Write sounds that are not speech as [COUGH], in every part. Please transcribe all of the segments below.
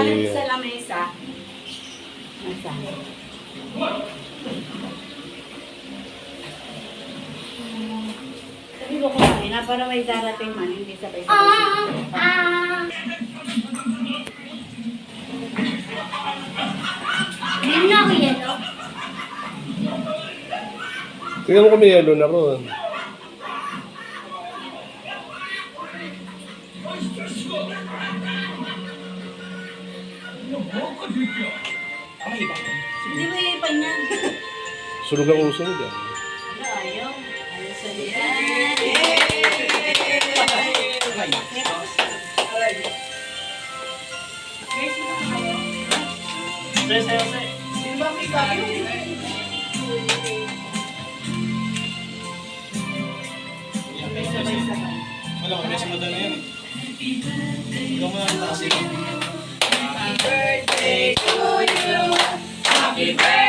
galing sa lamesa. Nasaan? Sabi ko kumain na para may darating man, hindi sabay-sabay. Hindi na ako yelo. Tingnan mo kung may yellow na ron. Hindi mo ipan yan. Sunog ang uso mo dyan. Ano, ayaw? Ayaw sa Wala ko, may sumunod na yan eh. Ikaw mo lang taas ito. Happy birthday to you. Happy birthday.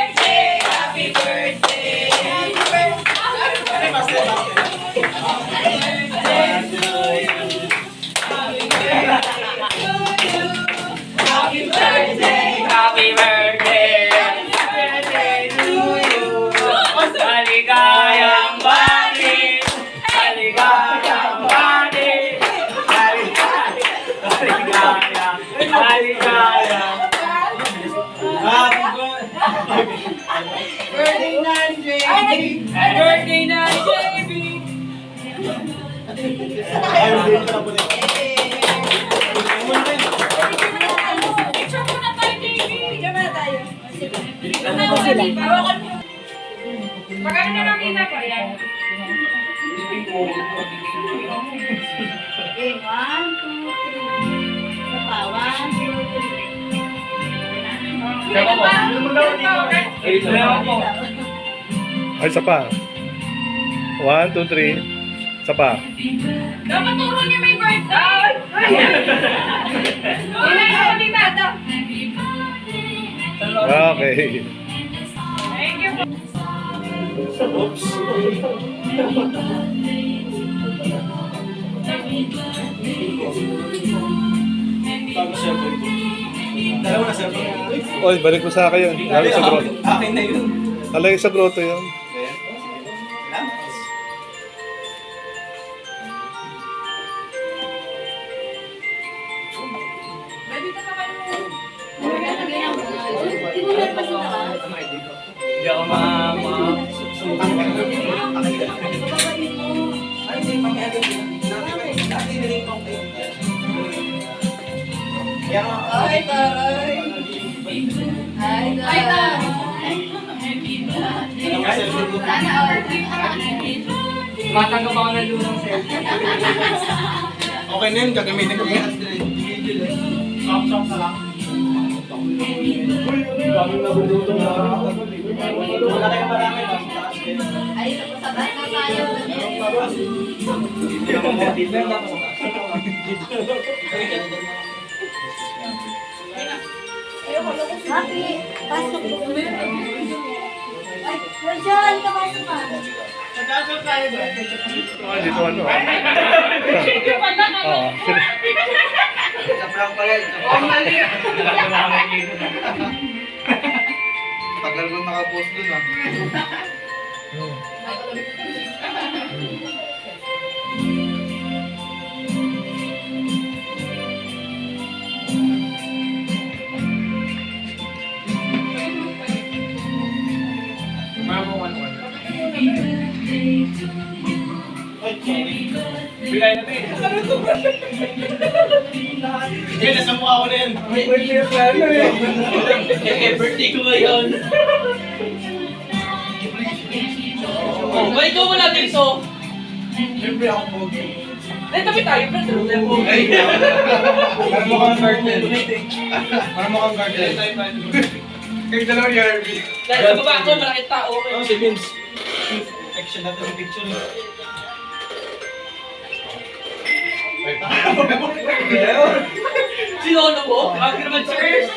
Happy birthday na, JB! Po. Picture muna tayo, JB! Diyan na tayo. Ano sila? Hawakan mo. Magkano na lang kita pa yan? Okay, one, two, three. Isa pa, one, two, three. Diba pa? Diba po? Ay, isa pa. One, two, three. Isa pa. Dapat turo niya may birthday! Wala na ako ni Tata. Okay. Thank you po. Oops. Bago cellphone ko. Dalawa na ko. Uy, Oy, balik mo sa akin yun. Lalo sa grotto. Akin na yun. Alay sa grotto yun. Cellphone ko. Matanggap ako ng lunang cellphone. Okay na yun, gagamitin ko yan. Wala kayong marami. taas kayo. Ay, tapos sa bahay na tayo. Hindi naman mo. Dito lang ako. Happy. Pasok po. Ay, Rachel, kapasok ka. Ah, dito ano. Oo. Oh, mali. Tagal ko nakapost dun ah. Sorry. Bigay na tayo. [LAUGHS] Hindi, nasa mukha ko na yan. May birthday ko ano eh. Eh, birthday ko ngayon. Oh, ba ikaw wala dito? Siyempre ako pogi. Eh, tabi tayo, pero Ay, [LAUGHS] parang mukhang garden. Parang mukhang garden. Kayo dalawa ni Harvey. Dahil sa baba ko, malaking tao. Oh, si Vince. Action natin sa picture. Sinono mo? Bakit naman, sir?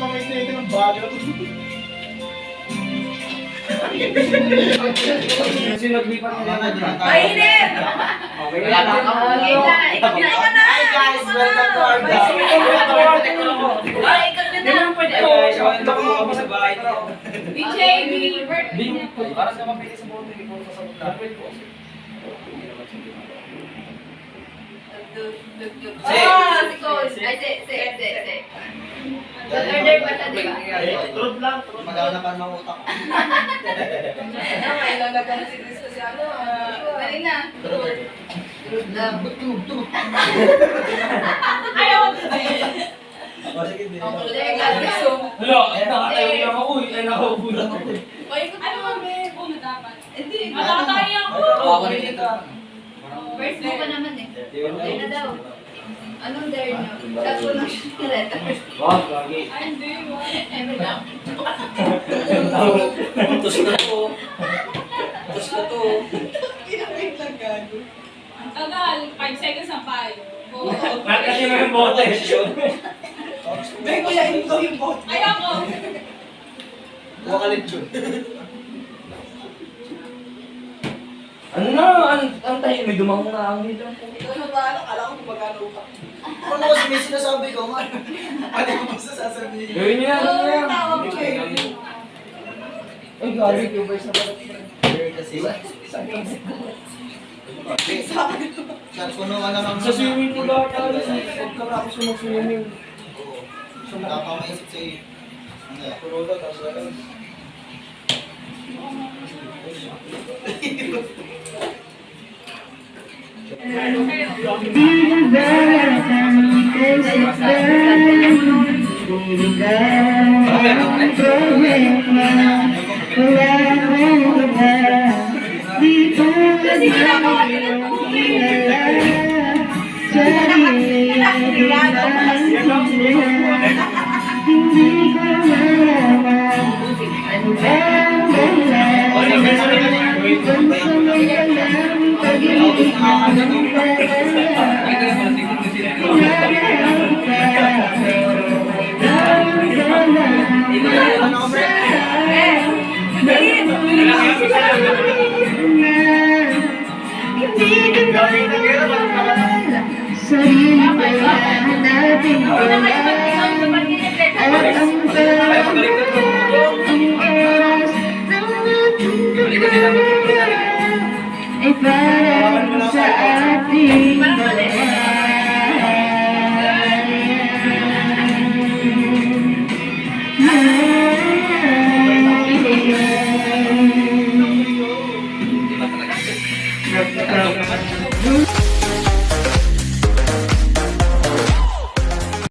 Kamay na ito ng naglipat na lang. Mainit! Wala na. Okay na, ikaw na, guys, welcome to our vlog. Ito ko ako sa bahay. DJ, birthday! Para sa mapili sa bote, ikaw sa sabot na. Oh, si Coach. Ay, si, si, si, si. Order pa siya, di ba? Truth lang, truth. Ng utak. Ano, may lalagyan na si Chris kasi ano, ah, dali na. Good lang. Ayaw! O, sige, din. Ay nakatayo lang ako. Ay nakaupo lang ako. Ano ba, be? Kung dapat. Hindi, Ako rin ito. First mo pa naman eh. Dare na daw. Anong dare nyo? Kaso ng letter. Wag, lagi. Ay, hindi. Ever lang. Na to. Tus na to. Ang tagal, 5 seconds na pa. Bakit kasi may bote? Be, kuya, ito yung bot. Ayoko! Buwa ka lechon. Ano na? Ang ang tayo, may dumang na ang dito. Ikaw yung bahala, kala ko gumagana utak. Ano kasi may sinasabi ko, man? Ano mo basta sasabihin? Gawin niyo yan, gawin niyo yan. Tawag ko eh. Ay, galing yung verse na pala. Kasi, Saan puno ka na ng Sa swimming pool ako tayo. Pagkatapos ko mag-swimming. Oo. Nakakamaisip sa'yo. Ano yan? Puro daw, tapos wala. Kasi சரி